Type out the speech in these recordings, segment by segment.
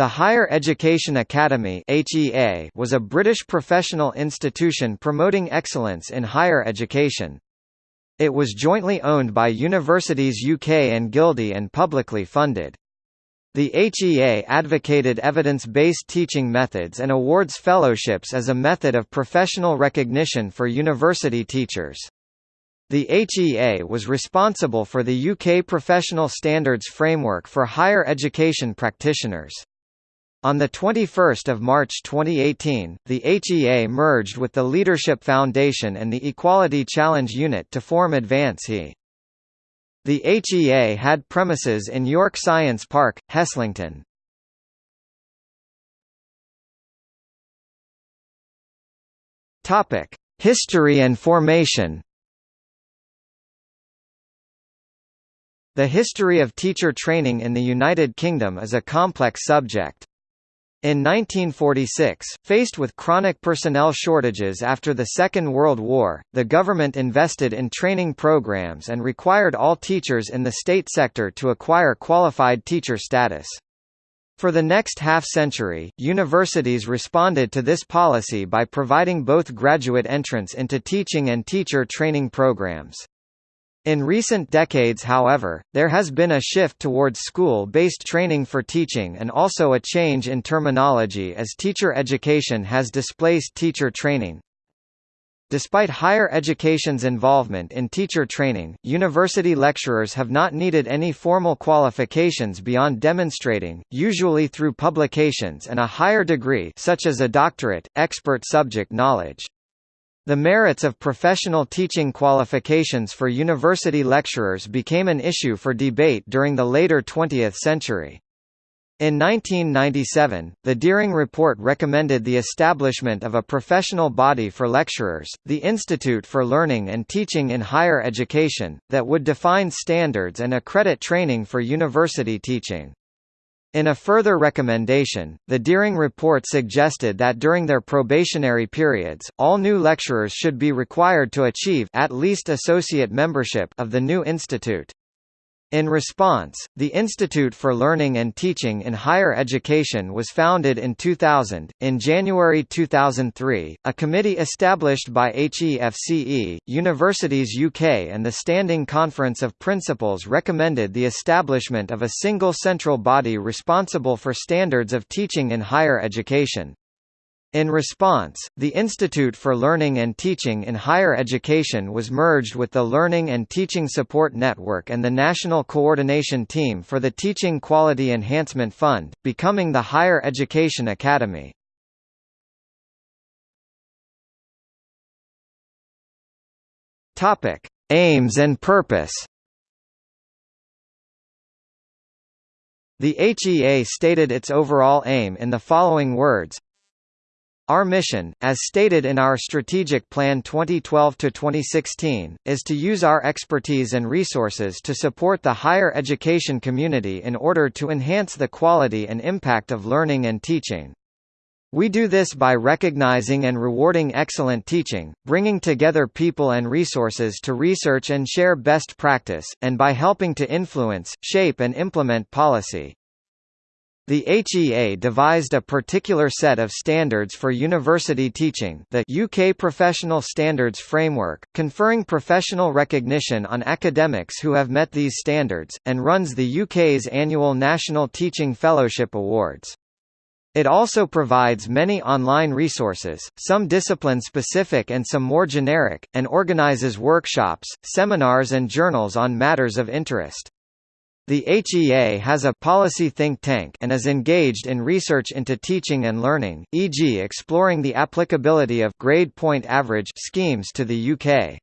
The Higher Education Academy (HEA) was a British professional institution promoting excellence in higher education. It was jointly owned by Universities UK and GuildHE and publicly funded. The HEA advocated evidence-based teaching methods and awards fellowships as a method of professional recognition for university teachers. The HEA was responsible for the UK Professional Standards Framework for higher education practitioners. On 21 March 2018, the HEA merged with the Leadership Foundation and the Equality Challenge Unit to form Advance HE. The HEA had premises in York Science Park, Heslington. History and formation The history of teacher training in the United Kingdom is a complex subject. In 1946, faced with chronic personnel shortages after the Second World War, the government invested in training programs and required all teachers in the state sector to acquire qualified teacher status. For the next half-century, universities responded to this policy by providing both graduate entrance into teaching and teacher training programs. In recent decades however, there has been a shift towards school-based training for teaching and also a change in terminology as teacher education has displaced teacher training. Despite higher education's involvement in teacher training, university lecturers have not needed any formal qualifications beyond demonstrating, usually through publications and a higher degree such as a doctorate, expert subject knowledge. The merits of professional teaching qualifications for university lecturers became an issue for debate during the later 20th century. In 1997, the Dearing Report recommended the establishment of a professional body for lecturers, the Institute for Learning and Teaching in Higher Education, that would define standards and accredit training for university teaching. In a further recommendation, the Dearing report suggested that during their probationary periods, all new lecturers should be required to achieve at least associate membership of the new institute. In response, the Institute for Learning and Teaching in Higher Education was founded in 2000. In January 2003, a committee established by HEFCE, Universities UK, and the Standing Conference of Principals recommended the establishment of a single central body responsible for standards of teaching in higher education. In response, the Institute for Learning and Teaching in Higher Education was merged with the Learning and Teaching Support Network and the National Coordination Team for the Teaching Quality Enhancement Fund, becoming the Higher Education Academy. Aims and purpose. The HEA stated its overall aim in the following words our mission, as stated in our Strategic Plan 2012-2016, is to use our expertise and resources to support the higher education community in order to enhance the quality and impact of learning and teaching. We do this by recognizing and rewarding excellent teaching, bringing together people and resources to research and share best practice, and by helping to influence, shape and implement policy. The HEA devised a particular set of standards for university teaching the UK Professional Standards Framework, conferring professional recognition on academics who have met these standards, and runs the UK's annual National Teaching Fellowship Awards. It also provides many online resources, some discipline-specific and some more generic, and organizes workshops, seminars and journals on matters of interest. The HEA has a policy think tank and is engaged in research into teaching and learning, e.g. exploring the applicability of grade point average schemes to the UK.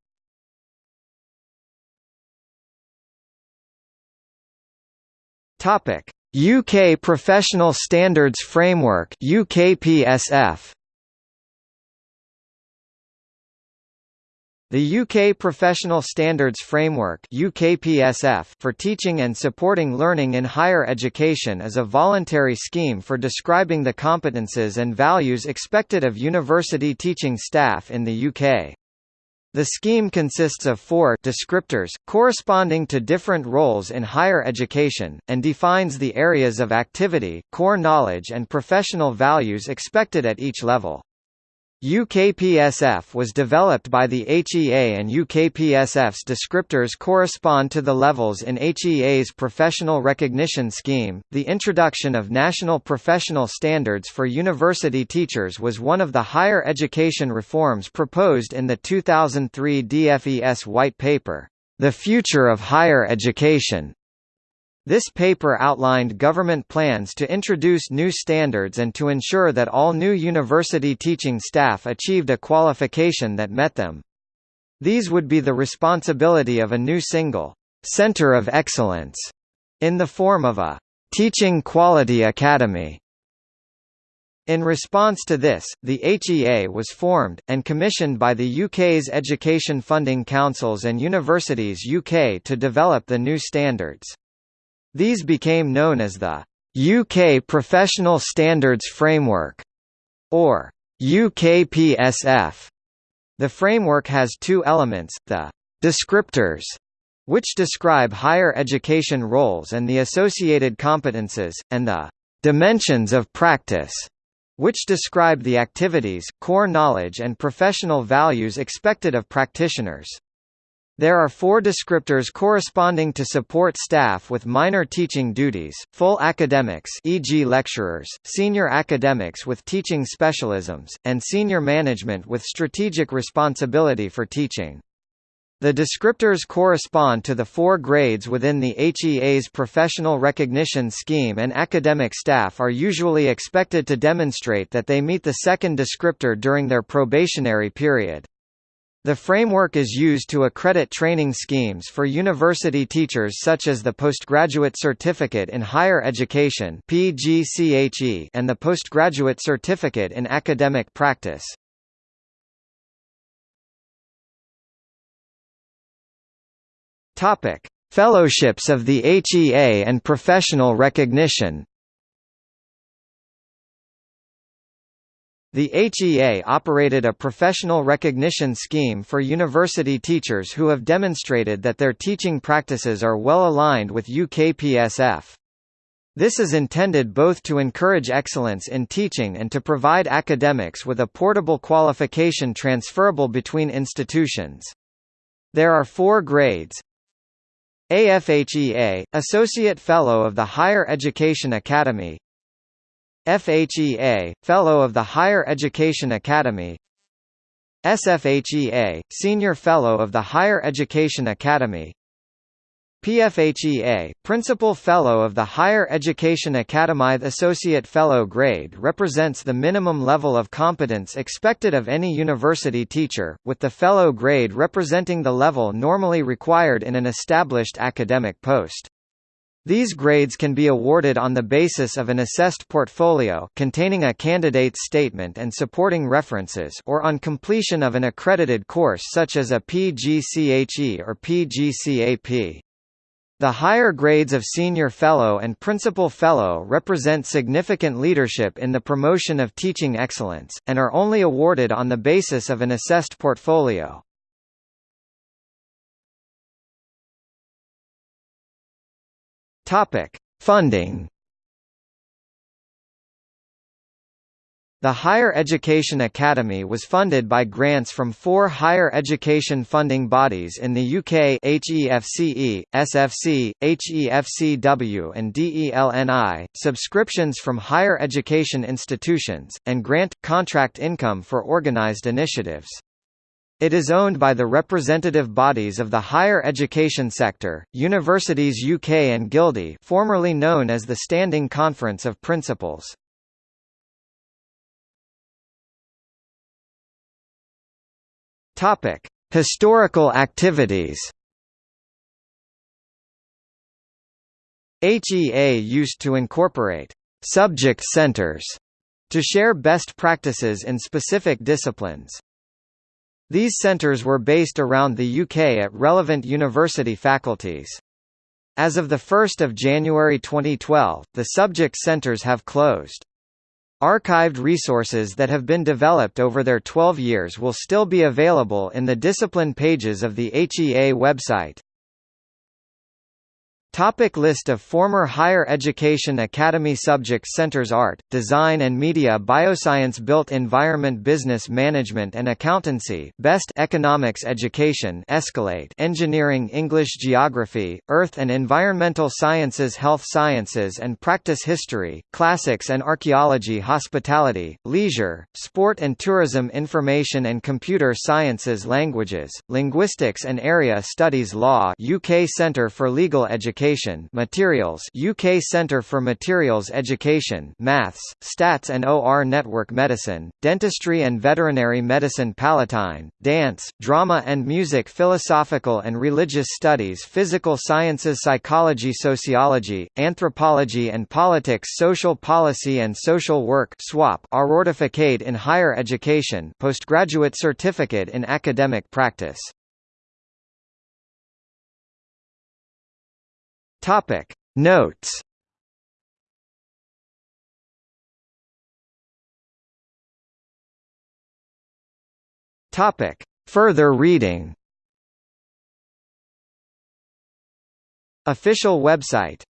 Topic: UK Professional Standards Framework UKPSF The UK Professional Standards Framework UKPSF for teaching and supporting learning in higher education is a voluntary scheme for describing the competences and values expected of university teaching staff in the UK. The scheme consists of four descriptors, corresponding to different roles in higher education, and defines the areas of activity, core knowledge and professional values expected at each level. UKPSF was developed by the HEA and UKPSF's descriptors correspond to the levels in HEA's professional recognition scheme. The introduction of national professional standards for university teachers was one of the higher education reforms proposed in the 2003 DFES White Paper, The Future of Higher Education. This paper outlined government plans to introduce new standards and to ensure that all new university teaching staff achieved a qualification that met them. These would be the responsibility of a new single center of excellence in the form of a teaching quality academy. In response to this, the HEA was formed, and commissioned by the UK's Education Funding Councils and Universities UK to develop the new standards. These became known as the UK Professional Standards Framework, or UKPSF. The framework has two elements, the descriptors, which describe higher education roles and the associated competences, and the dimensions of practice, which describe the activities, core knowledge and professional values expected of practitioners. There are four descriptors corresponding to support staff with minor teaching duties, full academics e.g. lecturers, senior academics with teaching specialisms, and senior management with strategic responsibility for teaching. The descriptors correspond to the four grades within the HEA's professional recognition scheme and academic staff are usually expected to demonstrate that they meet the second descriptor during their probationary period. The framework is used to accredit training schemes for university teachers such as the Postgraduate Certificate in Higher Education and the Postgraduate Certificate in Academic Practice. Fellowships of the HEA and professional recognition. The HEA operated a professional recognition scheme for university teachers who have demonstrated that their teaching practices are well aligned with UKPSF. This is intended both to encourage excellence in teaching and to provide academics with a portable qualification transferable between institutions. There are four grades, AFHEA, Associate Fellow of the Higher Education Academy FHEA, Fellow of the Higher Education Academy SFHEA, Senior Fellow of the Higher Education Academy PFHEA, Principal Fellow of the Higher Education Academy The Associate Fellow grade represents the minimum level of competence expected of any university teacher, with the Fellow grade representing the level normally required in an established academic post. These grades can be awarded on the basis of an assessed portfolio containing a candidate's statement and supporting references or on completion of an accredited course such as a PGCHE or PGCAP. The higher grades of Senior Fellow and Principal Fellow represent significant leadership in the promotion of teaching excellence, and are only awarded on the basis of an assessed portfolio. Topic: Funding. The Higher Education Academy was funded by grants from four higher education funding bodies in the UK HEFCE, SFC, HEFCW and DELNI, subscriptions from higher education institutions, and grant, contract income for organised initiatives. It is owned by the representative bodies of the higher education sector, Universities UK and GuildHE formerly known as the Standing Conference of Principals. Historical activities HEA used to incorporate «subject centers» to share best practices in specific disciplines. These centres were based around the UK at relevant university faculties. As of 1 January 2012, the subject centres have closed. Archived resources that have been developed over their 12 years will still be available in the discipline pages of the HEA website. Topic list of former Higher Education Academy subject centers Art, Design and Media Bioscience Built Environment Business Management and Accountancy Best Economics Education Escalate Engineering English Geography, Earth and Environmental Sciences Health Sciences and Practice History, Classics and Archaeology Hospitality, Leisure, Sport and Tourism Information and Computer Sciences Languages, Linguistics and Area Studies Law UK Centre for Legal Education Education Materials UK Centre for Materials Education Maths, Stats and OR Network Medicine, Dentistry and Veterinary Medicine Palatine, Dance, Drama and Music Philosophical and Religious Studies Physical Sciences Psychology Sociology, Anthropology and Politics Social Policy and Social Work SWAP Arortificate in Higher Education Postgraduate Certificate in Academic Practice Topic. Notes. Topic. Further reading. Official website